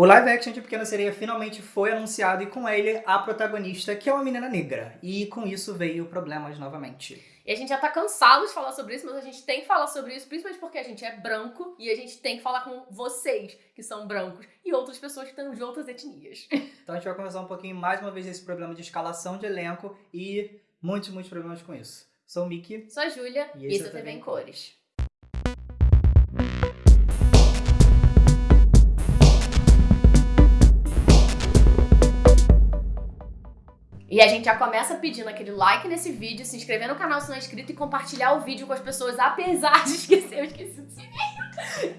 O live action de Pequena Sereia finalmente foi anunciado e com ele a protagonista, que é uma menina negra. E com isso veio problemas novamente. E a gente já tá cansado de falar sobre isso, mas a gente tem que falar sobre isso, principalmente porque a gente é branco e a gente tem que falar com vocês, que são brancos, e outras pessoas que estão de outras etnias. Então a gente vai conversar um pouquinho mais uma vez desse problema de escalação de elenco e muitos, muitos problemas com isso. Sou o Miki. Sou a Júlia e, E esse isso é é TV em Cores. E a gente já começa pedindo aquele like nesse vídeo, se inscrever no canal se não é inscrito e compartilhar o vídeo com as pessoas, apesar de esquecer, eu esqueci sininho.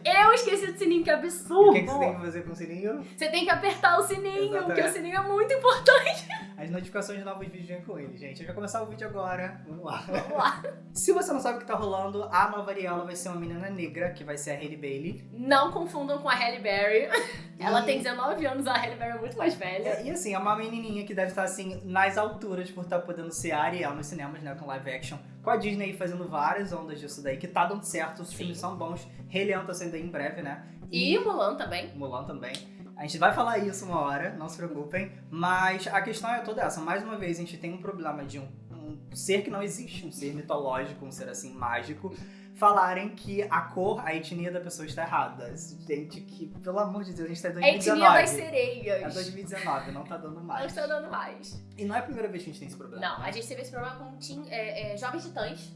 Eu esqueci do sininho, que O absurdo! que, que você tem que fazer com o sininho? Você tem que apertar o sininho, porque o Exatamente. sininho é muito importante. As notificações de novos vídeos vêm com ele, gente. Gente vai começar o vídeo agora. Vamos lá. Vamos lá. Se você não sabe o que tá rolando, a nova Ariela vai ser uma menina negra, que vai ser a Hailey Bailey. Não confundam com a Halle Berry. Ela E- tem 19 anos, a Halle Berry é muito mais velha. É, E assim, é uma menininha que deve estar assim, nas alturas por estar podendo ser a Ariel nos cinemas, né, com live action. Com a Disney fazendo várias ondas disso daí, que tá dando certo, os Sim. filmes são bons. Rei Leão tá saindo aí em breve, né? E Mulan também. Mulan também. A gente vai falar isso uma hora, não se preocupem. Mas a questão é toda essa. Mais uma vez, a gente tem um problema de um, um ser que não existe, um ser mitológico, um ser assim mágico, falarem que a cor, a etnia da pessoa está errada. Gente, que, pelo amor de Deus, a gente tá em A 2019. etnia das É sereias. 2019, não tá dando Não mais. está dando mais. E não é a primeira vez que a gente tem esse problema. Não, né? a gente teve esse problema com teen, é, é, Jovens Titãs.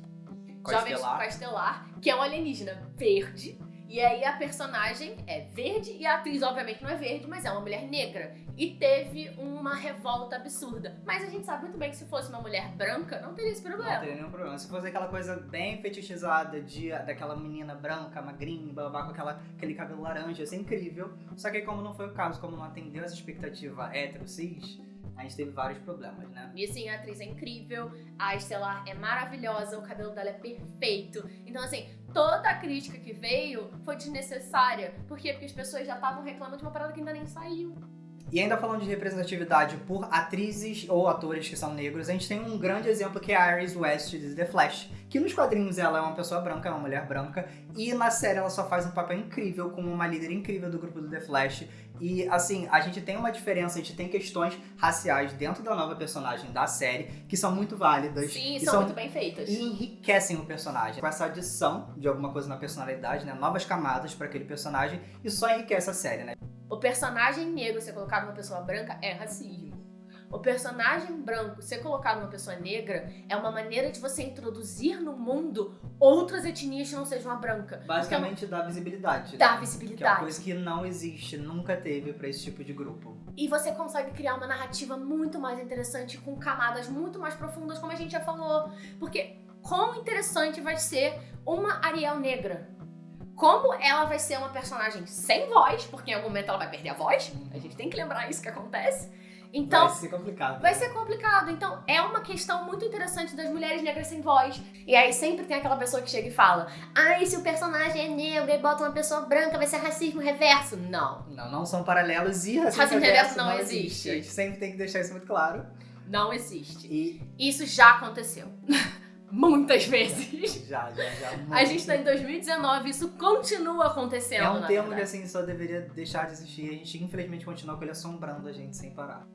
A Jovens a Estelar, que é um alienígena verde. E aí a personagem é verde e a atriz, obviamente, não é verde, mas é uma mulher negra. E teve uma revolta absurda. Mas a gente sabe muito bem que se fosse uma mulher branca, não teria esse Não problema. teria nenhum problema. Se fosse aquela coisa bem fetichizada de, daquela menina branca, magrinha, blá, com aquela, aquele cabelo laranja, ia ser incrível. Só que como não foi o caso, como não atendeu essa expectativa hétero cis, a gente teve vários problemas, né? E assim, a atriz é incrível, a Estelar é maravilhosa, o cabelo dela é perfeito. Então, assim, toda a crítica que veio foi desnecessária. Por quê? Porque as pessoas já estavam reclamando de uma parada que ainda nem saiu. E ainda falando de representatividade por atrizes ou atores que são negros, a gente tem um grande exemplo que é a Iris West de The Flash, que nos quadrinhos ela é uma pessoa branca, é uma mulher branca, e na série ela só faz um papel incrível como uma líder incrível do grupo do The Flash. E assim, a gente tem uma diferença, a gente tem questões raciais dentro da nova personagem da série que são muito válidas. Sim, e são, muito bem feitas. e enriquecem o personagem. Com essa adição de alguma coisa na personalidade, né? Novas camadas para aquele personagem, isso só enriquece a série, né? O personagem negro ser colocado numa pessoa branca é racismo. O personagem branco ser colocado numa pessoa negra é uma maneira de você introduzir no mundo outras etnias que não sejam a branca. Basicamente dá visibilidade. Então, dá Que é uma visibilidade. coisa que não existe, nunca teve pra esse tipo de grupo. E você consegue criar uma narrativa muito mais interessante, com camadas muito mais profundas, como a gente já falou. Porque quão interessante vai ser uma Ariel negra? Como ela vai ser uma personagem sem voz, porque em algum momento ela vai perder a voz. A gente tem que lembrar isso que acontece. Então, Vai ser complicado. Vai ser complicado. Então, é uma questão muito interessante das mulheres negras sem voz. E aí sempre tem aquela pessoa que chega e fala: Ai, se o personagem é negro e bota uma pessoa branca, vai ser racismo reverso. Não. Não, não são paralelos e racismo, Racismo reverso reverso não existe. A gente sempre tem que deixar isso muito claro. Não existe. E Isso já aconteceu. Muitas vezes. já, já, já. A gente tá em 2019, isso continua acontecendo. É um termo que assim só deveria deixar de existir. A gente infelizmente continua com ele assombrando a gente sem parar.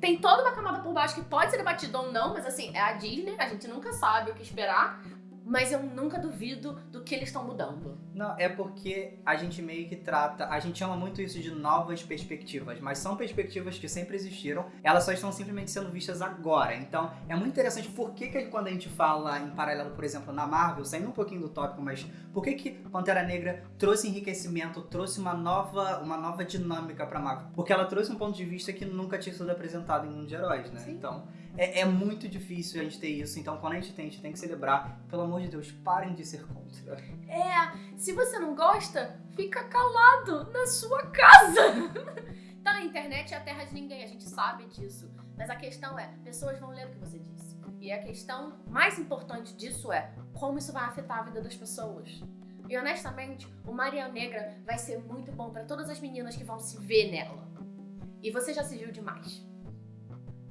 Tem toda uma camada por baixo que pode ser debatida ou não, mas assim, é a Disney, a gente nunca sabe o que esperar. Mas eu nunca duvido do que eles estão mudando. Não, é porque a gente meio que trata, a gente chama muito isso de novas perspectivas, mas são perspectivas que sempre existiram, elas só estão simplesmente sendo vistas agora. Então, é muito interessante por que, que quando a gente fala em paralelo, por exemplo, na Marvel, saindo um pouquinho do tópico, mas por que que Pantera Negra trouxe enriquecimento, trouxe uma nova, uma nova dinâmica pra Marvel? Porque ela trouxe um ponto de vista que nunca tinha sido apresentado em mundo de heróis, né? Sim. Então, é, é muito difícil a gente ter isso. Então, quando a gente tem, a gente tem que celebrar. Pelo amor de Deus, parem de ser contra. É, se você não gosta, fica calado na sua casa. tá, a internet é a terra de ninguém, a gente sabe disso. Mas a questão é, pessoas vão ler o que você disse. E a questão mais importante disso é como isso vai afetar a vida das pessoas. E honestamente, o Maria Negra vai ser muito bom pra todas as meninas que vão se ver nela. E você já se viu demais.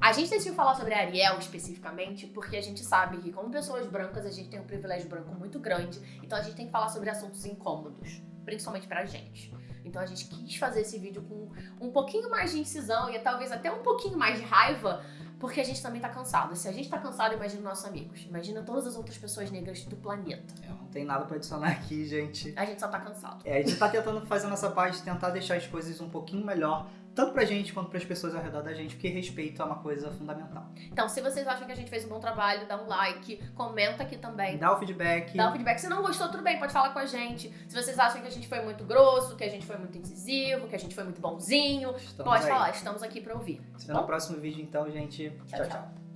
A gente decidiu falar sobre a Ariel especificamente porque a gente sabe que, como pessoas brancas, a gente tem um privilégio branco muito grande, então a gente tem que falar sobre assuntos incômodos, principalmente pra gente. Então a gente quis fazer esse vídeo com um pouquinho mais de incisão e talvez até um pouquinho mais de raiva, porque a gente também tá cansado. Se a gente tá cansado, imagina nossos amigos. Imagina todas as outras pessoas negras do planeta. Eu não tem nada pra adicionar aqui, gente. A gente só tá cansado. É, a gente tá tentando fazer nossa parte, tentar deixar as coisas um pouquinho melhor, tanto pra gente quanto pras pessoas ao redor da gente, porque respeito é uma coisa fundamental. Então, se vocês acham que a gente fez um bom trabalho, dá um like, comenta aqui também. Dá o feedback. Dá um feedback. Se não gostou, tudo bem, pode falar com a gente. Se vocês acham que a gente foi muito grosso, que a gente foi muito incisivo, que a gente foi muito bonzinho, Estamos pode aí. falar. Estamos aqui pra ouvir. Se vê no próximo vídeo, então, gente. Tchau. tchau. tchau.